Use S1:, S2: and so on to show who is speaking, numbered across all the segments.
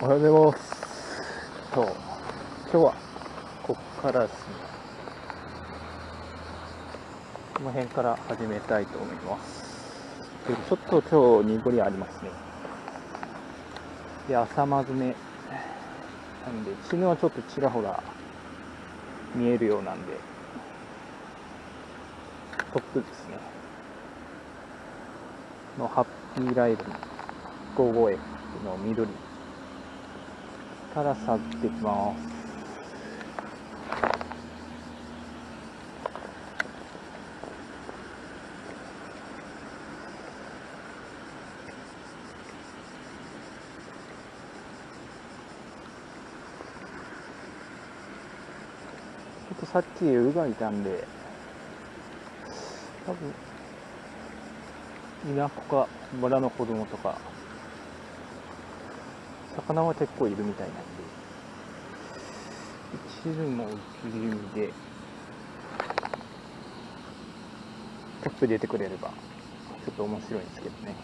S1: おはようございます。と、今日はここからですね、この辺から始めたいと思います。ちょっと今日濁りありますね。で、朝まずめなんで、地はちょっとちらほら見えるようなんで、トップですね。のハッピーライブの 55F の緑から去ってきます。ちょっとさっきウがいたんで、多分、稲子か村の子供とか、魚は結構いるみたいなんで、一縷も切り身で、トップ出てくれれば、ちょっと面白いんですけどね。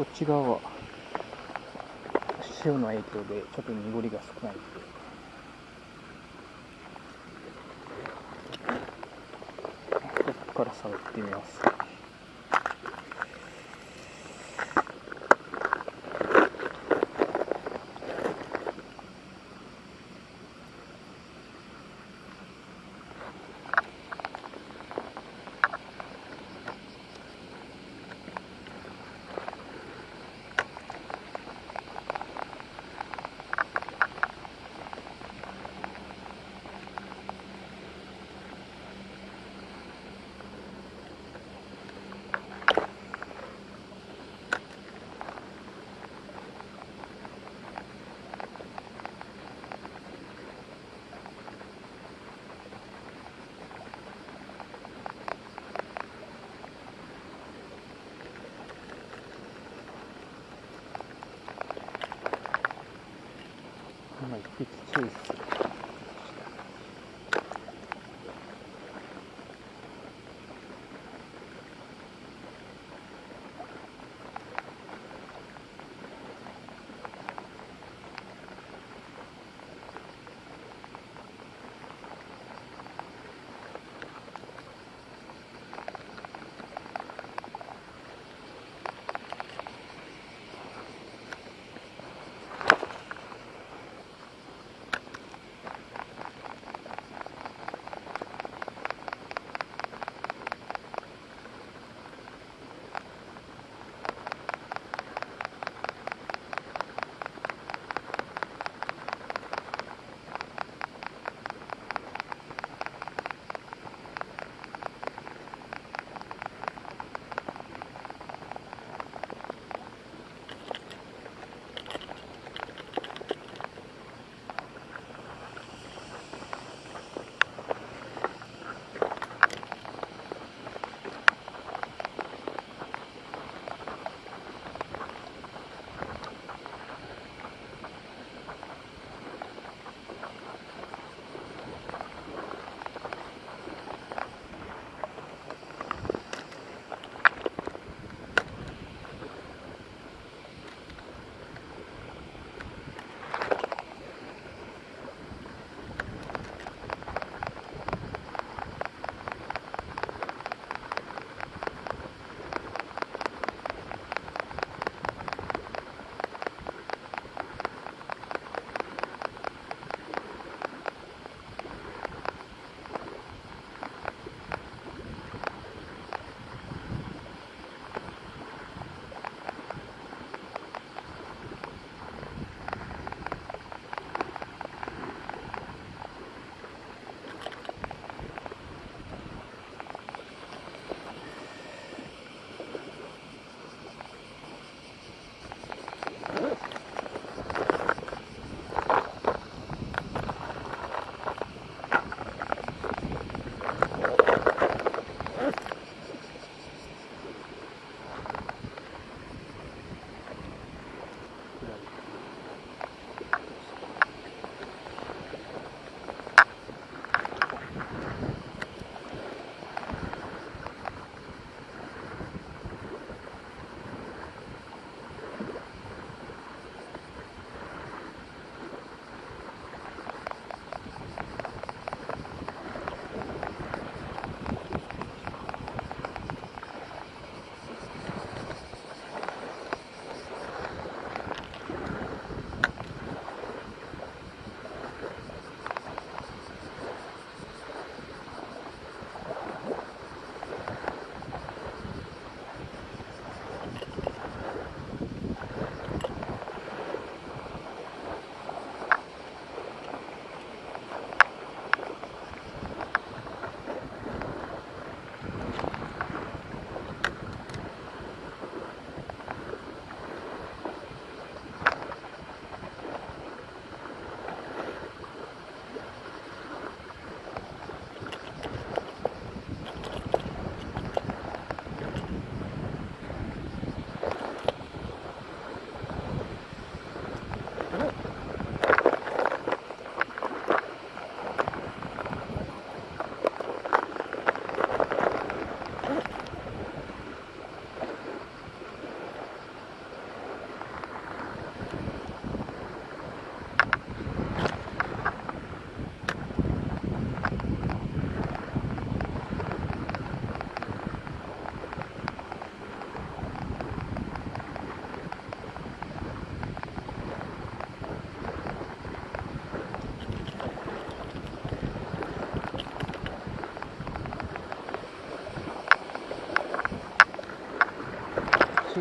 S1: こっち側は潮の影響でちょっと濁りが少ないので。ここから触ってみます。tout.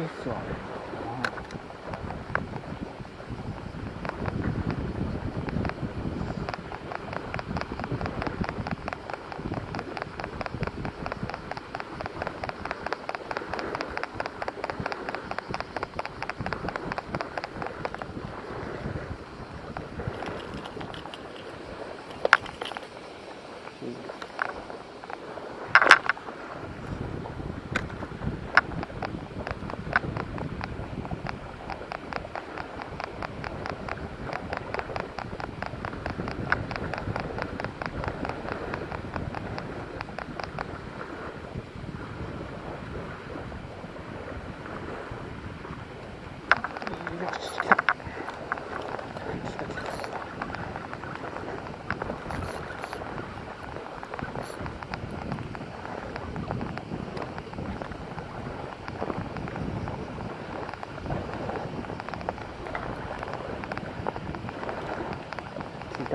S1: assim.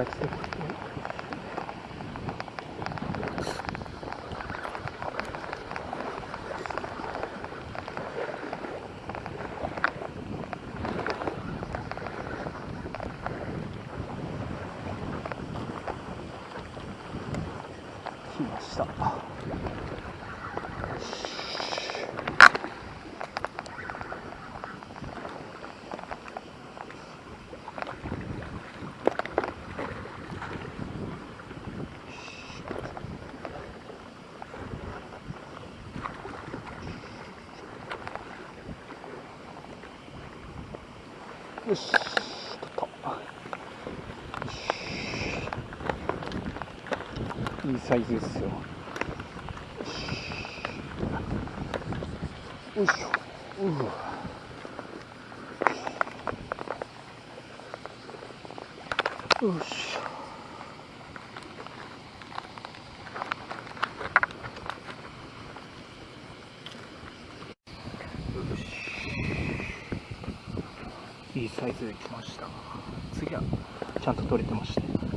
S1: ェイよし、取った。よしいいサイズですよ。よいしょ。ううよしいいサイズできました。次はちゃんと取れてました